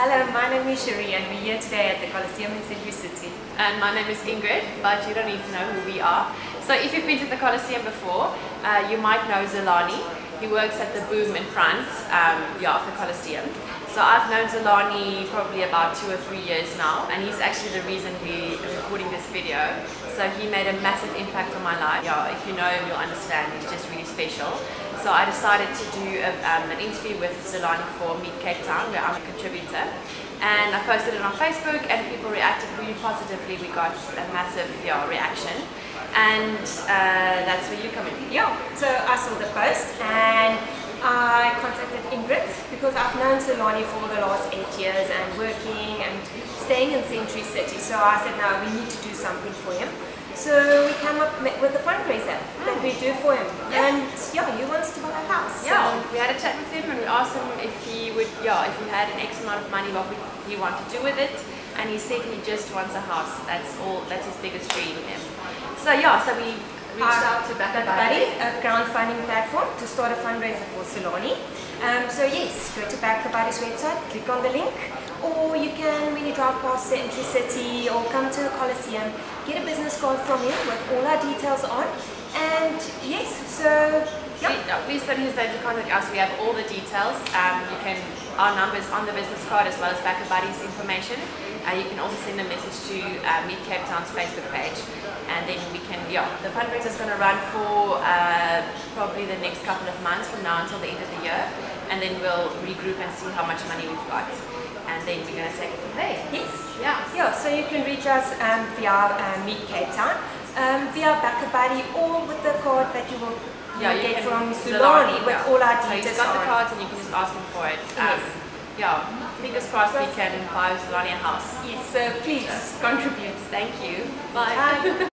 Hello, my name is Cherie and we're here today at the Coliseum in Century City. And my name is Ingrid, but you don't need to know who we are. So if you've been to the Coliseum before, uh, you might know Zolani. He works at the boom in front um, yeah, of the Coliseum. So I've known Zolani probably about two or three years now, and he's actually the reason we're recording this video. So he made a massive impact on my life. Yeah, if you know him, you'll understand. He's just really special. So I decided to do a, um, an interview with Zolani for Meet Cape Town, where I'm a contributor. And I posted it on Facebook, and people reacted really positively. We got a massive yeah, reaction. And uh, that's where you come in. Yeah, so I saw the post and I contacted Ingrid because I've known Zolani for the last eight years and working and staying in Century City. So I said, no, we need to do something for him. So we came up with a fundraiser that we do for him. Yeah. And yeah, he wants to buy a house. Yeah, we had a chat with him and we asked him if he would, yeah, if he had an X amount of money, what would he want to do with it. And he said he just wants a house. That's all, that's his biggest dream. So yeah, so we reached out to Back Buddy, a crowdfunding platform to start a fundraiser for Zolani. Um, so yes, go to BackaBuddy's website, click on the link, or you can when you drive past the Century City or come to the Coliseum, get a business card from him with all our details on. And yes, so yeah. Please, don't hesitate to contact us. We have all the details. Um, you can our numbers on the business card as well as BackaBuddy's information. Uh, you can also send a message to uh, Meet Cape Town's Facebook page, and then we can. Yeah, the fundraiser is going to run for uh, probably the next couple of months from now until the end of the year, and then we'll regroup and see how much money we've got, and then we're going to take it from there. Yes. Yeah. Yeah, so you can reach us um, via uh, Meet Cape Town, um, via BackaBuddy, or with the card that you will Yeah, you get from Zolani with all our So details he's got the cards and you can just ask them for it. Um, Yeah, fingers crossed we can buy Zolani a house. Yes, so please contribute. Thank you. Bye. Bye.